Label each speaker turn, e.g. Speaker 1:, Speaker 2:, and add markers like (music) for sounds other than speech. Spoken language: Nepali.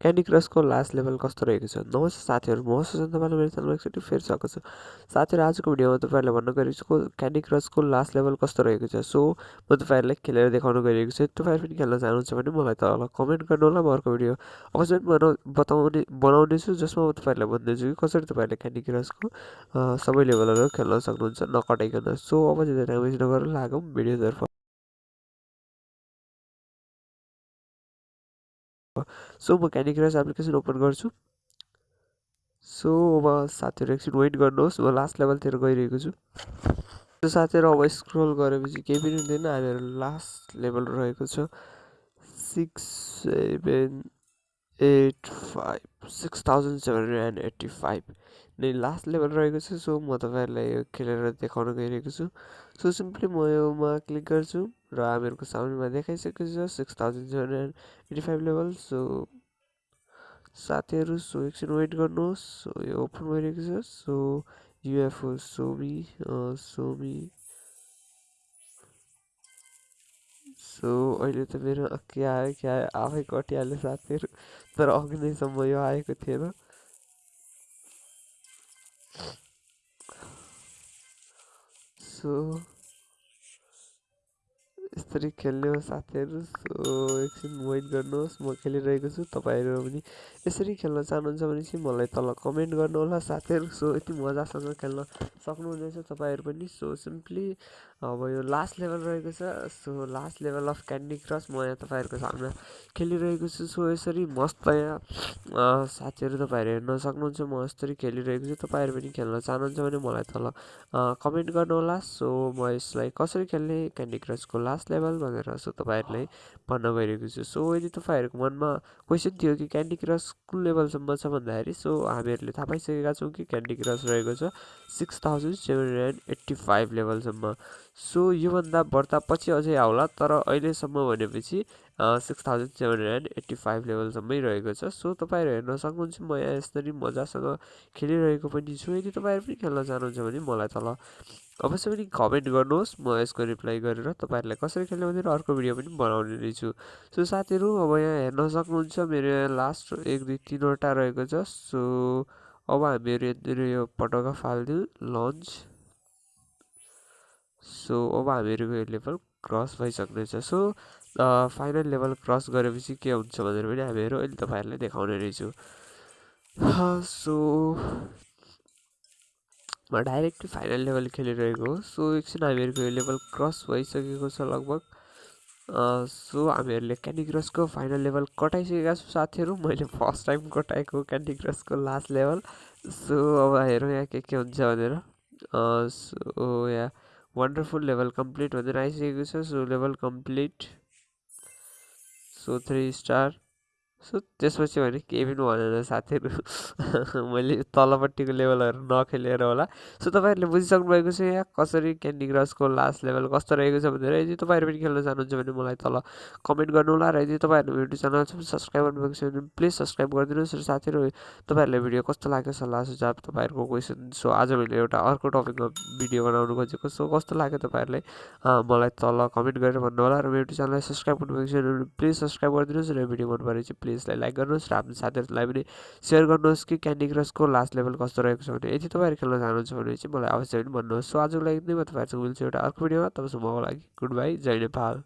Speaker 1: क्यान्डी क्रसको लास्ट लेभल कस्तो रहेको छ? नमस्ते साथीहरू? म सुशान्त तपाईँले मेरो च्यानलमा एकचोटि फेरि सकेको छु। साथीहरू आजको भिडियोमा तपाईँहरूलाई भन्न छु क्यान्डी क्रसको लास्ट लेभल कस्तो रहेको छ? सो म तपाईँहरूलाई खेलेर देखाउन गइरहेको छु। तपाईँहरू पनि खेल्न चाहनुहुन्छ भने मलाई तल कमेन्ट गर्नु होला म अर्को भिडियो अवश्य बनाउ बताउने बनाउनेछु जसमा म तपाईँहरूलाई भनिदिन्छु कि कसरी तपाईँहरूले क्यान्डी क्रसको सबै लेभलहरू खेल्न सक्नुहुन्छ नकटाइकन। सो अब चाहिँ वेस्ट नगरेर लागौँ भिडियोतर्फ। सो म क्यान्डी क्रस एप्लिकेसन ओपन गर्छु। सो अब साथीहरू एकछिन वेट गर्नुहोस्। म लास्ट लेभलतिर गइरहेको छु। साथीहरू अब स्क्रोल गरेपछि केही पनि हुँदैन। हामीहरू लास्ट लेभल रहेको छ। Six seven eight five six thousand seven hundred and eighty five नै लास्ट लेभल रहेको छ सो म तपाईँहरूलाई यो खेलेर देखाउन गइरहेको छु। सो सिम्पली म योमा क्लिक गर्छु र हामीहरूको साउन्डमा देखाइसकेको छ six thousand seven hundred eighty five level so साथीहरू सो एकछिन वेट गर्नुहोस्। सो यो ओपन भइरहेको छ। सो युएफओ सोमी सोमी सो अहिले त मेरो के आयो के आयो आफै कटिहाल्यो साथीहरू तर अघि नैसम्म यो आएको थिएन सो यसरी खेल्ने हो साथीहरू। सो एकछिन वेट गर्नुहोस् म खेलिरहेको छु। तपाईँहरू पनि यसरी खेल्न चाहनुहुन्छ भने चाहिँ मलाई तल कमेन्ट गर्नुहोला साथीहरू। सो यति मजासँग खेल्न सक्नुहुनेछ तपाईँहरू पनि। सो सिम्पली अब यो लास्ट लेभल रहेको छ। So last level of Candy Crush म यहाँ तपाईँहरूको सामना खेलिरहेको छु। सो यसरी मस्त यहाँ साथीहरू तपाईँहरू हेर्न सक्नुहुन्छ। म यसरी खेलिरहेको छु। तपाईँहरू पनि खेल्न चाहनुहुन्छ भने मलाई तल कमेन्ट गर्नुहोला। सो म यसलाई कसरी खेल्ने? क्यान्डी क्रसको लास्ट लेभल भनेर सो तपाईँहरूलाई भन्न गइरहेको छु। सो यदि तपाईँहरूको मनमा क्वेसन थियो कि क्यान्डी क्रस कुन लेभलसम्म छ भन्दाखेरि सो हामीहरूले थाहा पाइसकेका छौँ कि क्यान्डी क्रस रहेको छ six thousand seven hundred eighty five लेभलसम्म so योभन्दा बढ्ता पछि अझै आउला तर अहिलेसम्म भनेपछि six thousand seven hundred eighty five लेभलसम्मै रहेको छ। सो तपाईँहरू हेर्न सक्नुहुन्छ म यहाँ यसरी मजासँग खेलिरहेको पनि छु। यदि तपाईँहरू पनि खेल्न चाहनुहुन्छ भने मलाई तल अवश्य पनि कमेन्ट गर्नुहोस् म यसको रिप्लाई गरेर तपाईँहरूलाई कसरी खेल्ने भनेर अर्को भिडियो पनि बनाउने नै छु। सो साथीहरू अब यहाँ हेर्न सक्नुहुन्छ मेरो यहाँ लास्ट एक दुई तिनवटा रहेको छ। सो अब हामीहरू यहाँनिर यो पटका फालिदिउँ लन्च सो अब हामीहरूको यो लेभल क्रस भइसक्नेछ। सो फाइनल लेभल क्रस गरेपछि के हुन्छ भनेर पनि हामीहरू अहिले तपाईँहरूलाई देखाउने रहेछु (sighs) सो म डाइरेक्टली फाइनल लेभल खेलिरहेको हो। सो एकछिन हामीहरूको यो लेभल क्रस छ लगभग सो हामीहरूले क्यान्डी क्रसको फाइनल लेभल कटाइसकेका छौँ साथीहरू मैले फ़र्स्ट टाइम कटाएको क्यान्डी क्रसको लास्ट लेभल सो अब हेरौँ यहाँ के के सो यहाँ वन्डरफुल लेभल कम्प्लिट भनेर आइसकेको छ so level complete so three star so त्यसपछि भने केही पनि भनेन साथीहरू। (laughs) मैले तलपट्टिको लेभलहरू नखेलेर होला। सो तपाईँहरूले बुझिसक्नु भएको छ यहाँ कसरी क्यान्डी क्रसको लास्ट लेभल कस्तो रहेको छ भनेर। यदि तपाईँहरू पनि खेल्न चाहनुहुन्छ भने मलाई तल कमेन्ट गर्नु होला र यदि तपाईँहरू युट्युब च्यानल सब्सक्राइब गर्नुभएको छ भने प्लिज सब्सक्राइब गरिदिनुहोस् र साथीहरू तपाईँहरूलाई भिडियो कस्तो लाग्यो सल्लाह सुझाव तपाईँहरूको क्वेसन सो आज मैले एउटा अर्को टपिकमा भिडियो बनाउनु खोजेको। सो कस्तो लाग्यो तपाईँहरूलाई मलाई तल कमेन्ट गरेर भन्नु होला र मेरो युट्युब च्यानललाई सब्सक्राइब गर्नुभएको छ भने प्लिज सब्सक्राइब गरिदिनुहोस् र भिडियो मन परेपछि प्लिज प्लिज लाइक गर्नुहोस् र आफ्नो साथीहरूलाई पनि सेयर गर्नुहोस् कि क्यान्डी क्रसको लास्ट लेभल कस्तो रहेको छ भने। यदि तपाईँहरू खेल्न चाहनुहुन्छ भने चाहिँ मलाई अवश्य पनि भन्नुहोस्। सो आजको लागि नै म तपाईँहरूसँग मिल्छु एउटा अर्को भिडियोमा। तपाईँसँग लागि गुड बाई जय नेपाल।